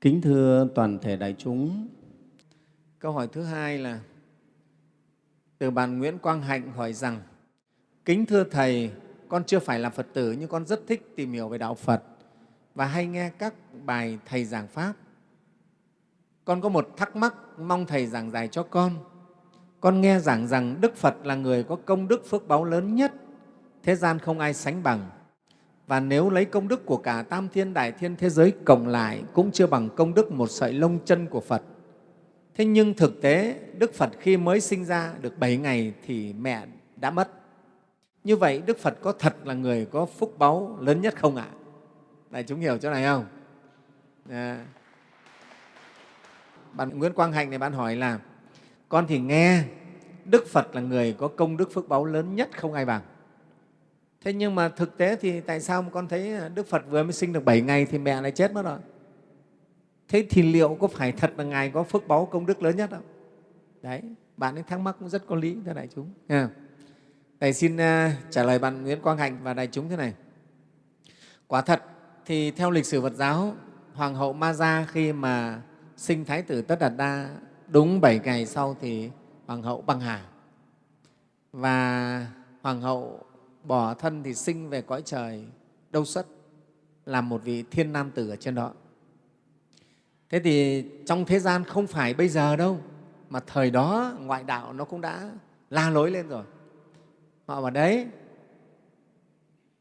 Kính thưa toàn thể đại chúng, Câu hỏi thứ hai là từ bạn Nguyễn Quang Hạnh hỏi rằng Kính thưa Thầy, con chưa phải là Phật tử nhưng con rất thích tìm hiểu về Đạo Phật và hay nghe các bài Thầy giảng Pháp. Con có một thắc mắc mong Thầy giảng giải cho con. Con nghe giảng rằng Đức Phật là người có công đức phước báu lớn nhất, thế gian không ai sánh bằng. Và nếu lấy công đức của cả tam thiên đại thiên thế giới cộng lại, cũng chưa bằng công đức một sợi lông chân của Phật. Thế nhưng thực tế, Đức Phật khi mới sinh ra được 7 ngày thì mẹ đã mất. Như vậy, Đức Phật có thật là người có phúc báu lớn nhất không ạ? À? Đại chúng hiểu chỗ này không? À. Bạn Nguyễn Quang Hạnh này bạn hỏi là, con thì nghe, Đức Phật là người có công đức phước báu lớn nhất không ai bằng. Thế nhưng mà thực tế thì tại sao mà con thấy Đức Phật vừa mới sinh được 7 ngày thì mẹ lại chết mất rồi? Thế thì liệu có phải thật là Ngài có phước báu công đức lớn nhất không? Đấy, bạn ấy thắc mắc cũng rất có lý thưa đại chúng. Nghe Thầy xin uh, trả lời bạn Nguyễn Quang Hạnh và đại chúng thế này. Quả thật thì theo lịch sử Phật giáo, Hoàng hậu Ma Gia khi mà sinh Thái tử Tất Đạt Đa đúng 7 ngày sau thì Hoàng hậu băng hà. Và Hoàng hậu bỏ thân thì sinh về cõi trời đâu xuất, làm một vị thiên nam tử ở trên đó. Thế thì trong thế gian không phải bây giờ đâu, mà thời đó ngoại đạo nó cũng đã la lối lên rồi. Họ bảo đấy,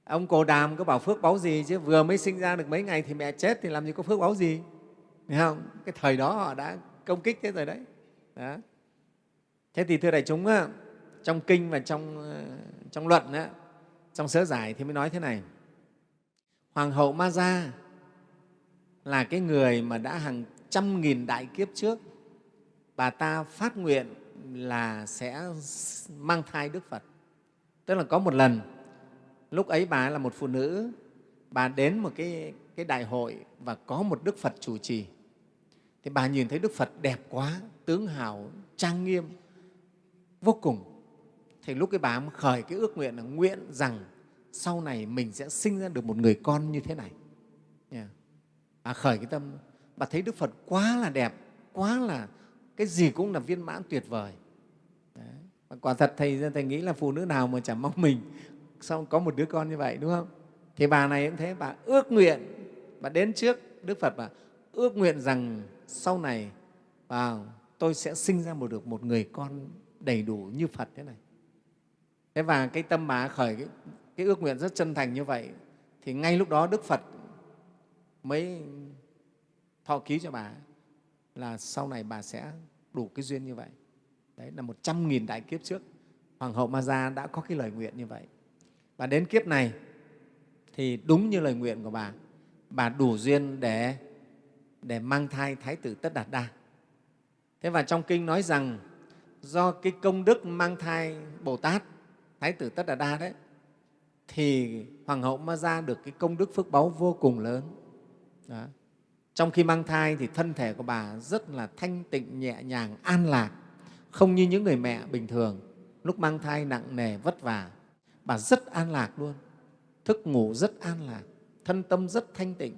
ông Cồ Đàm có bảo phước báu gì chứ vừa mới sinh ra được mấy ngày thì mẹ chết thì làm gì có phước báu gì. Thấy không? Cái thời đó họ đã công kích thế rồi đấy. Đó. Thế thì thưa đại chúng, trong kinh và trong, ờ, trong luận, trong sớ giải thì mới nói thế này. Hoàng hậu Ma Gia là cái người mà đã hàng trăm nghìn đại kiếp trước bà ta phát nguyện là sẽ mang thai Đức Phật. Tức là có một lần, lúc ấy bà là một phụ nữ, bà đến một cái, cái đại hội và có một Đức Phật chủ trì. Thì bà nhìn thấy Đức Phật đẹp quá, tướng hào, trang nghiêm, vô cùng. Thì lúc cái bà khởi cái ước nguyện là nguyện rằng sau này mình sẽ sinh ra được một người con như thế này. Yeah à, khởi cái tâm. Bà thấy đức phật quá là đẹp quá là cái gì cũng là viên mãn tuyệt vời. Đấy. Và quả thật thầy thầy nghĩ là phụ nữ nào mà chẳng mong mình xong có một đứa con như vậy đúng không? Thì bà này cũng thế bà ước nguyện bà đến trước đức phật bà ước nguyện rằng sau này vào tôi sẽ sinh ra một được một người con đầy đủ như phật thế này. Thế và cái tâm bà khởi cái, cái ước nguyện rất chân thành như vậy thì ngay lúc đó đức phật mới thọ ký cho bà là sau này bà sẽ đủ cái duyên như vậy. Đấy là một trăm nghìn đại kiếp trước, Hoàng hậu Ma Gia đã có cái lời nguyện như vậy. Và đến kiếp này thì đúng như lời nguyện của bà, bà đủ duyên để, để mang thai Thái tử Tất Đạt Đa. Thế và trong kinh nói rằng do cái công đức mang thai Bồ Tát, Thái tử Tất Đạt Đa đấy, thì Hoàng hậu Ma ra được cái công đức phước báu vô cùng lớn. Đó. Trong khi mang thai thì thân thể của bà rất là thanh tịnh, nhẹ nhàng, an lạc, không như những người mẹ bình thường. Lúc mang thai nặng nề, vất vả, bà rất an lạc luôn, thức ngủ rất an lạc, thân tâm rất thanh tịnh.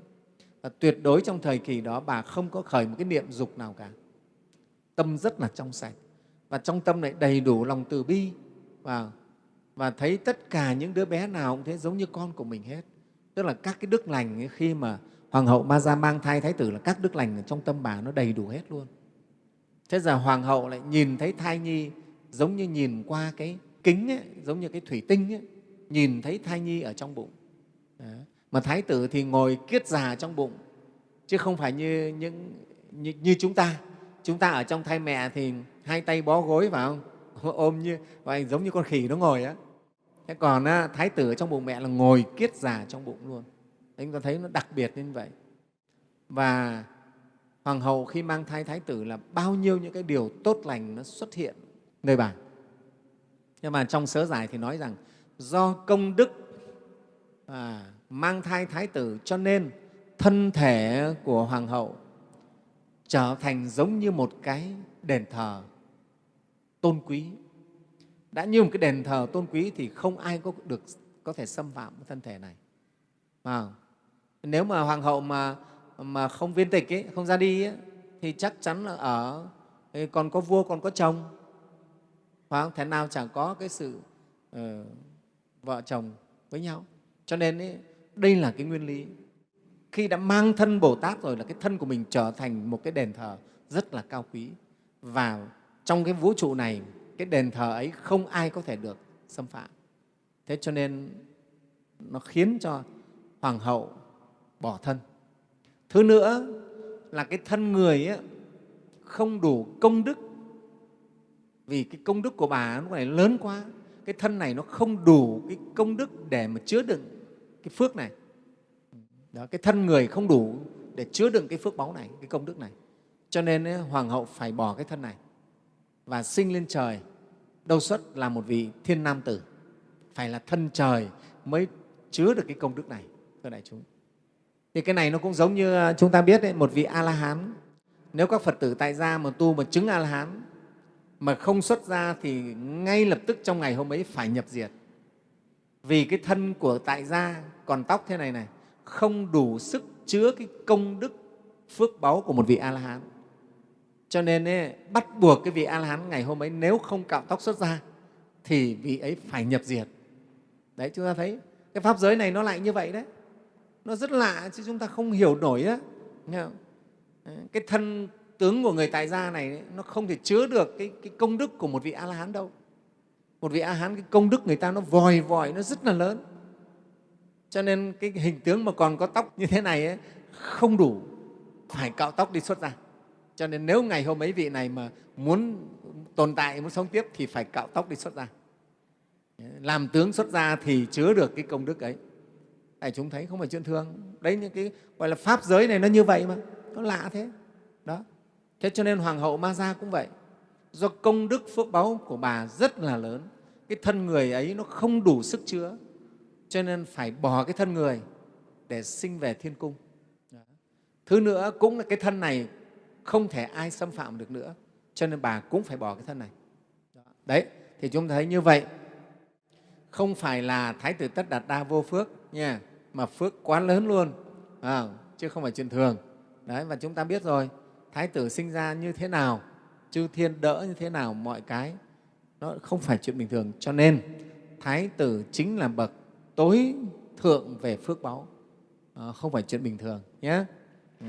Và tuyệt đối trong thời kỳ đó bà không có khởi một cái niệm dục nào cả. Tâm rất là trong sạch và trong tâm này đầy đủ lòng từ bi và, và thấy tất cả những đứa bé nào cũng thế giống như con của mình hết. Tức là các cái đức lành ấy, khi mà Hoàng hậu Ma Gia mang thai Thái tử là các đức lành ở trong tâm bà nó đầy đủ hết luôn. Thế giờ Hoàng hậu lại nhìn thấy thai nhi giống như nhìn qua cái kính, ấy, giống như cái thủy tinh, ấy, nhìn thấy thai nhi ở trong bụng. Đó. Mà Thái tử thì ngồi kiết già trong bụng, chứ không phải như, những, như, như chúng ta. Chúng ta ở trong thai mẹ thì hai tay bó gối vào không? ôm như và giống như con khỉ nó ngồi á. Thế còn á, Thái tử ở trong bụng mẹ là ngồi kiết già trong bụng luôn. Đấy, chúng ta thấy nó đặc biệt như vậy. Và Hoàng hậu khi mang thai Thái tử là bao nhiêu những cái điều tốt lành nó xuất hiện nơi bà. Nhưng mà trong sớ giải thì nói rằng do công đức à, mang thai Thái tử cho nên thân thể của Hoàng hậu trở thành giống như một cái đền thờ tôn quý. Đã như một cái đền thờ tôn quý thì không ai có được có thể xâm phạm thân thể này. À, nếu mà hoàng hậu mà mà không viên tịch ấy, không ra đi ấy, thì chắc chắn là ở còn có vua còn có chồng phải không? thế nào chẳng có cái sự uh, vợ chồng với nhau cho nên ấy, đây là cái nguyên lý khi đã mang thân bồ tát rồi là cái thân của mình trở thành một cái đền thờ rất là cao quý và trong cái vũ trụ này cái đền thờ ấy không ai có thể được xâm phạm. Thế cho nên nó khiến cho hoàng hậu bỏ thân. Thứ nữa là cái thân người ấy, không đủ công đức. Vì cái công đức của bà lúc này lớn quá cái thân này nó không đủ cái công đức để mà chứa đựng cái phước này. Đó, cái thân người không đủ để chứa đựng cái phước báu này cái công đức này. Cho nên ấy, hoàng hậu phải bỏ cái thân này và sinh lên trời đâu xuất là một vị thiên nam tử. Phải là thân trời mới chứa được cái công đức này thưa đại chúng. Thì cái này nó cũng giống như à, chúng ta biết đấy, một vị a la hán nếu các phật tử tại gia mà tu mà chứng a la hán mà không xuất ra thì ngay lập tức trong ngày hôm ấy phải nhập diệt. Vì cái thân của tại gia còn tóc thế này này không đủ sức chứa cái công đức phước báu của một vị a la hán cho nên ấy, bắt buộc cái vị a la hán ngày hôm ấy nếu không cạo tóc xuất ra thì vị ấy phải nhập diệt. Đấy chúng ta thấy cái pháp giới này nó lại như vậy đấy. Nó rất lạ chứ chúng ta không hiểu nổi á. Cái thân tướng của người tại gia này nó không thể chứa được cái, cái công đức của một vị a la hán đâu. Một vị a la hán cái công đức người ta nó vòi vòi nó rất là lớn. Cho nên cái hình tướng mà còn có tóc như thế này ấy, không đủ phải cạo tóc đi xuất ra cho nên nếu ngày hôm ấy vị này mà muốn tồn tại, muốn sống tiếp thì phải cạo tóc đi xuất ra. Làm tướng xuất ra thì chứa được cái công đức ấy. Tại chúng thấy không phải chuyện thường. Đấy, những cái gọi là pháp giới này nó như vậy mà. Nó lạ thế. Đó. Thế cho nên hoàng hậu ma gia cũng vậy. Do công đức phước báu của bà rất là lớn, cái thân người ấy nó không đủ sức chứa, cho nên phải bỏ cái thân người để sinh về thiên cung. Thứ nữa cũng là cái thân này không thể ai xâm phạm được nữa. Cho nên bà cũng phải bỏ cái thân này. Đấy thì chúng ta thấy như vậy. Không phải là thái tử tất đạt đa vô phước nha mà phước quá lớn luôn à, chứ không phải chuyện thường. Đấy và chúng ta biết rồi thái tử sinh ra như thế nào chư thiên đỡ như thế nào mọi cái nó không phải chuyện bình thường. Cho nên thái tử chính là bậc tối thượng về phước báu. À, không phải chuyện bình thường nhé ừ.